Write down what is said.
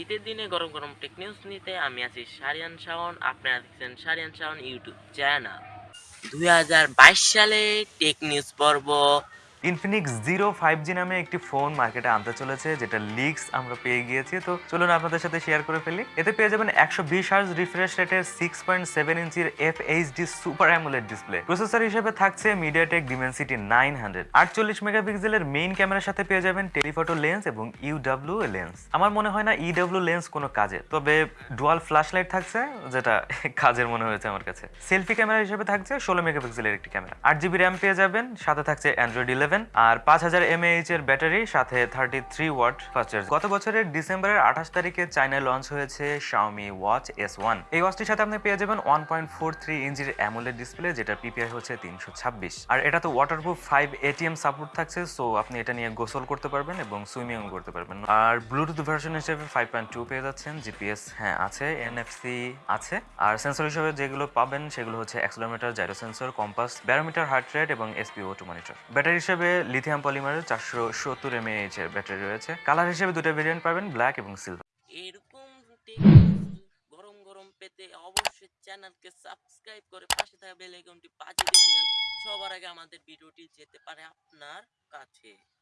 শীতের দিনে গরম গরম টেক নিউজ নিতে আমি আছি সারিয়ান শাওন। আপনারা দেখছেন সারিয়ান শাওন ইউটিউব চ্যানেল। দুই হাজার বাইশ সালে টেক নিউজ পর্ব ইনফিনিক্স জিরো ফাইভ জি নামে একটি ফোন মার্কেটে আনতে চলেছে, যেটা লিক্স আমরা পেয়ে গিয়েছি। তো চলুন আপনাদের সাথে শেয়ার করে ফেলি। এতে পেয়ে যাবেন একশো বিশ হার্জ রিফ্রেশ রেটের সিক্স পয়েন্ট সেভেন ইঞ্চির F HD super AMOLED display processor হিসেবে থাকছে মিডিয়াটেক ডিমেনসিটি নাইন হান্ড্রেড আটচল্লিশ মেগাপিক্সেলের মেইন ক্যামেরার সাথে পেয়ে যাবেন টেলিফটো লেন্স এবং ইউডাব্লিউ লেন্স আমার মনে হয় না ইডাব্লিউ লেন্স কোনো কাজের তবে ডুয়াল ফ্ল্যাশ লাইট থাকছে, যেটা কাজের মনে হয়েছে আমার কাছে। সেলফি ক্যামেরা হিসেবে থাকছে ষোলো মেগা মেগাপিক্সেলের একটি ক্যামেরা আট জিবি র্যাম পেয়ে যাবেন, সাথে থাকছে অ্যান্ড্রয়েড ইলেভেন আর পাঁচ হাজার এমএএইচ এর ব্যাটারি, সাথে থার্টি থ্রি ওয়াট ফাস্ট গত বছরের ডিসেম্বরের আঠাশ তারিখে চায়নায় লঞ্চ হয়েছে শাওমি ওয়াচ এস ওয়ান এই ওয়াচটির সাথে আপনি পেয়ে যাবেন ওয়ান পয়েন্ট ফোর থ্রি ইঞ্চির অ্যামোলেড ডিসপ্লে যেটা পিপিআই হচ্ছে তিনশো ছাব্বিশ। আর এটা তো ওয়াটারপ্রুফ ফাইভ এটিএম সাপোর্ট থাকছে সো আপনি এটা নিয়ে গোসল করতে পারবেন এবং সুইমিং করতে পারবেন। আর ব্লুটুথ ভার্সন হিসেবে ফাইভ পয়েন্ট টু পেয়ে যাচ্ছেন জিপিএস হ্যাঁ আছে এনএফসি আছে। আর সেন্সর হিসেবে যেগুলো পাবেন, সেগুলো হচ্ছে accelerometer gyro sensor compass barometer heart rate এবং এসপিও টু মনিটর ব্যাটারি হিসেবে লিথিয়াম পলিমারের চারশো সত্তর এমএএইচ এর ব্যাটারি রয়েছে। কালার হিসেবে দুটো ভেরিয়েন্ট পাবেন ব্ল্যাক এবং সিলভার এরকম টেক গরম গরম পেতে অবশ্যই চ্যানেলকে সাবস্ক্রাইব করে পাশে থাকা বেল আইকনটি বাজিয়ে দিবেন সবার আগে আমাদের ভিডিওটি যেতে পারে আপনার কাছে।